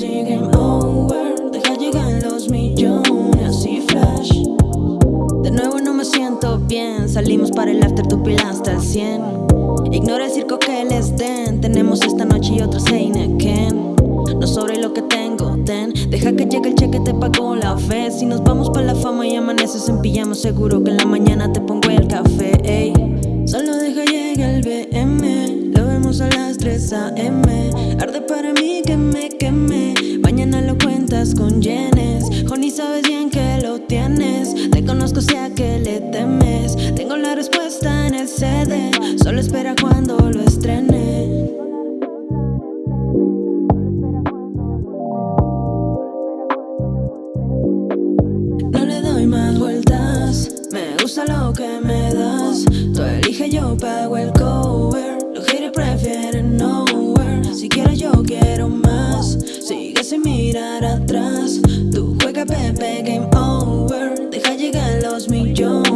Baby, game over. Deja llegar los millones Así flash. De nuevo no me siento bien. Salimos para el after, tu pila hasta el 100 Ignora el circo que les den. Tenemos esta noche y otras Heineken. No sobre lo que tengo, ten. Deja que llegue el cheque, te pago la fe. Si nos vamos para la fama y amaneces en pijama Seguro que en la mañana te pongo el café, ey a las 3 AM Arde para mí que me queme. Mañana lo cuentas con yenes. Honey sabes bien que lo tienes. Te conozco sea que le temes. Tengo la respuesta en el CD Solo espera cuando lo estrene. No le doy más vueltas. Me gusta lo que me das. Tú elige, yo pago el cover. Los haters prefieren sin mirar atrás. Tú juega Pepe Game Over. Deja llegar los millones